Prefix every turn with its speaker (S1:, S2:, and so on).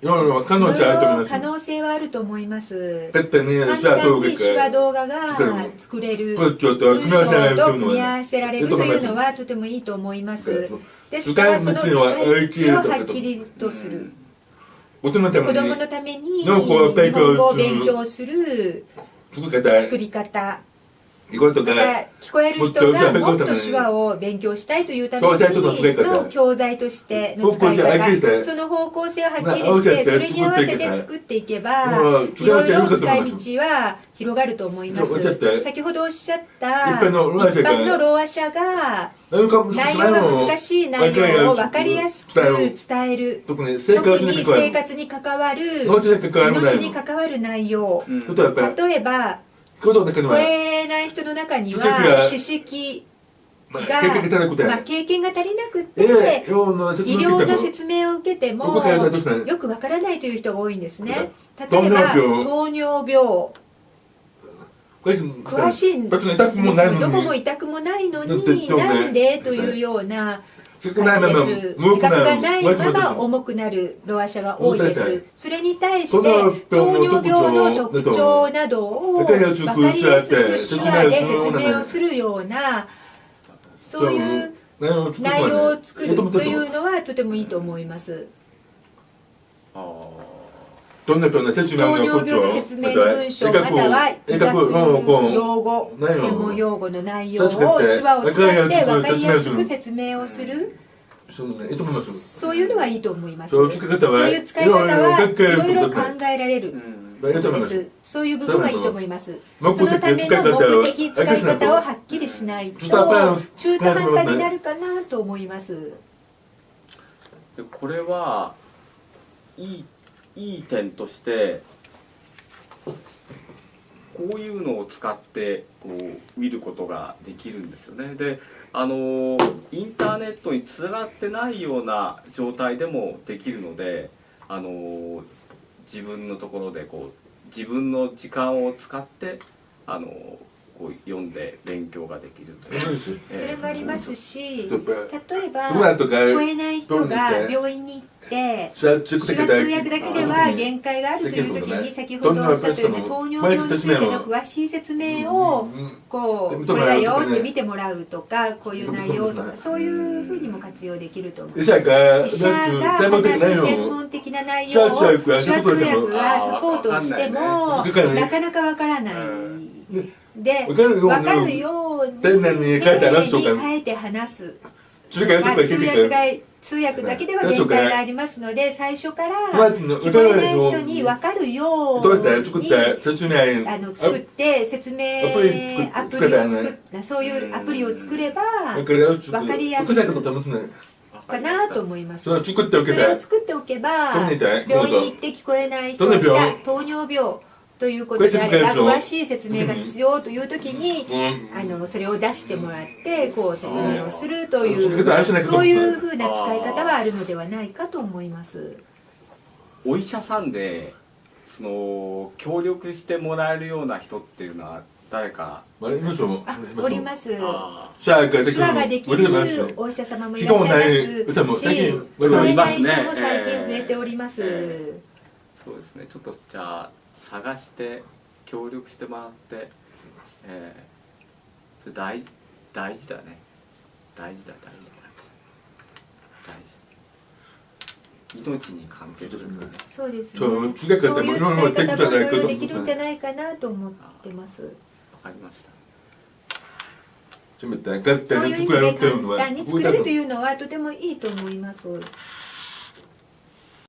S1: いろいろ可能性あると思います。
S2: 可能性はあると思います簡単に手話
S1: か
S2: 動画が作れる。
S1: と組み合わせられると
S2: と
S1: いうのは
S2: とてもいいと思います。ですからその使い道を
S1: は
S2: はっきりとする。子供のために日本語を勉強する。
S1: 作り方
S2: 聞こえる人がもっと手話を勉強したいというために
S1: の
S2: 教材としての使い
S1: 方
S2: その方向性をはっきりして
S1: て
S2: それに合わせ
S1: て
S2: 作っていけば
S1: うん
S2: いろいろ使い道は広がると思います。先ほどおっしゃった
S1: 一般のろうあ者が
S2: 内容が難しい内容を分かりやすく伝える
S1: 特に生活に関わる命に関わる
S2: 命に関わる内容。例えば
S1: ことだけで
S2: 聞こ
S1: は
S2: えない人の中には知識
S1: まあ
S2: が、
S1: 経験が足りなくて
S2: まあ、経験が足りなくて、
S1: ええ用の説
S2: 医療の説明を受けてもよくわからないという人が多いんですね。例
S1: 糖
S2: えば糖尿病。詳しいどこも
S1: に。
S2: 痛くもないのになんで？というような
S1: 少ないまま
S2: 自覚が
S1: る
S2: ないまま
S1: 重
S2: 重くなるロア者が多いです。それに対し
S1: こ
S2: て
S1: の
S2: 糖
S1: 病
S2: 尿
S1: の
S2: 病の特徴などを分
S1: わかりやすく
S2: 手
S1: 説
S2: 話で説明をするようなそういう内容を作るというのはとてもいいと思います。
S3: あー
S1: どんな説明
S2: 糖
S1: の？
S2: 尿病の説明の文章または医学用語専門用語の内容を手話を使って分かりやすく説明をする。
S1: そうね。いいと思います
S2: そういうのはいいと思います。
S1: そう使い
S2: ういう使い方はい
S1: ろいろ
S2: 考えられる。
S3: うん。
S2: ことです。そういう部分はいいと思います。そのための目的使い方をはっきりしないと中途半端になるかなと思います。
S3: でこれはいいいい点としてこういうのを使ってこう見ることができるんですよね。であのインターネットにつながってないような状態でもできるのであの自分のところでこう自分の時間を使ってあのこう読んで勉強ができるという、
S1: そ
S2: れもありますし例えば聞こえない人が病院に行って
S1: 手話
S2: 通訳だけでは限界があるという時に先ほどおっしゃったように糖尿病についての詳しい説明をこうこれだよって見てもらうとかこういう内容とかそういうふうにも活用できると思います。
S1: 医者が
S2: 医者が
S1: 専門的な内
S2: 話す専
S1: 容
S2: 門的な内容を手話通訳がサポートをしてもなかなかわからないで
S1: わかるように丁寧に書いて話すとか。
S2: 書いて話す。通訳が通訳だけでは限界がありますので最初から
S1: まあ
S2: 聞こえない人に分かるよ
S1: どう
S2: にあの作って説明
S1: アプリ
S2: を作そういうアプリを作れば
S1: わかりやすい
S2: かなと思います。
S1: それを作っておけば
S2: 病院に行って聞こえない人が糖尿病ということであれば詳しい説明が必要という時に
S1: うん。
S2: あのそれを出してもらってこう説明をするとい
S1: そう
S2: そういうふうな使い方はあるのではないかと思います。
S3: お医者さんでその協力してもらえるような人っていうのは誰か？
S1: あります。
S2: おります
S3: あ
S1: シャーができる
S2: 手話ができるお医者様もいらっしゃいますし聞こえない。医者も最近増えております、
S3: えそうですね。ちょっとじゃあ探して協力してもらってえー、それ大大事だね。大事だ大事だ。大事。命に関係する。からね
S2: そうですね。
S1: そう
S2: いう使い方もいろいろ
S1: で
S2: でき
S1: きるんじゃな
S2: いかなと思ってます。
S3: わかりました
S2: そういう意味で簡単に作れるというのはとてもいいと思います